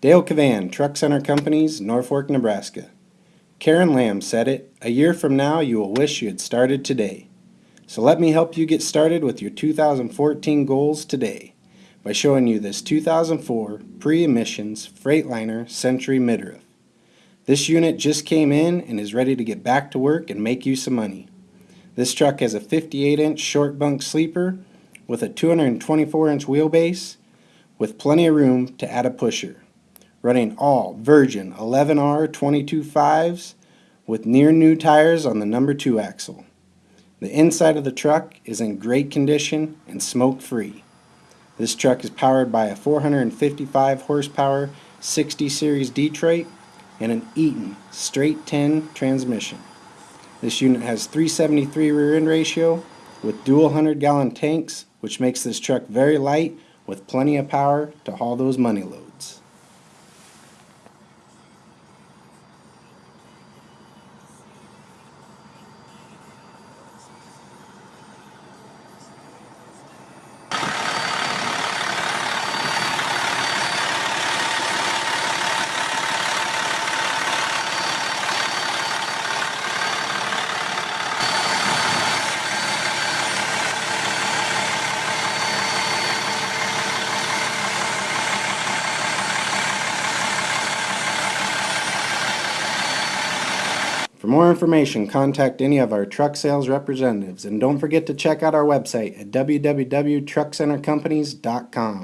Dale Cavan, Truck Center Companies, Norfolk, Nebraska. Karen Lamb said it, a year from now you will wish you had started today. So let me help you get started with your 2014 goals today by showing you this 2004 pre-emissions Freightliner Century midroof. This unit just came in and is ready to get back to work and make you some money. This truck has a 58 inch short bunk sleeper with a 224 inch wheelbase with plenty of room to add a pusher. Running all Virgin 11R 22.5s with near new tires on the number 2 axle. The inside of the truck is in great condition and smoke free. This truck is powered by a 455 horsepower 60 series Detroit and an Eaton straight 10 transmission. This unit has 373 rear end ratio with dual 100 gallon tanks which makes this truck very light with plenty of power to haul those money loads. For more information, contact any of our truck sales representatives and don't forget to check out our website at www.truckcentercompanies.com.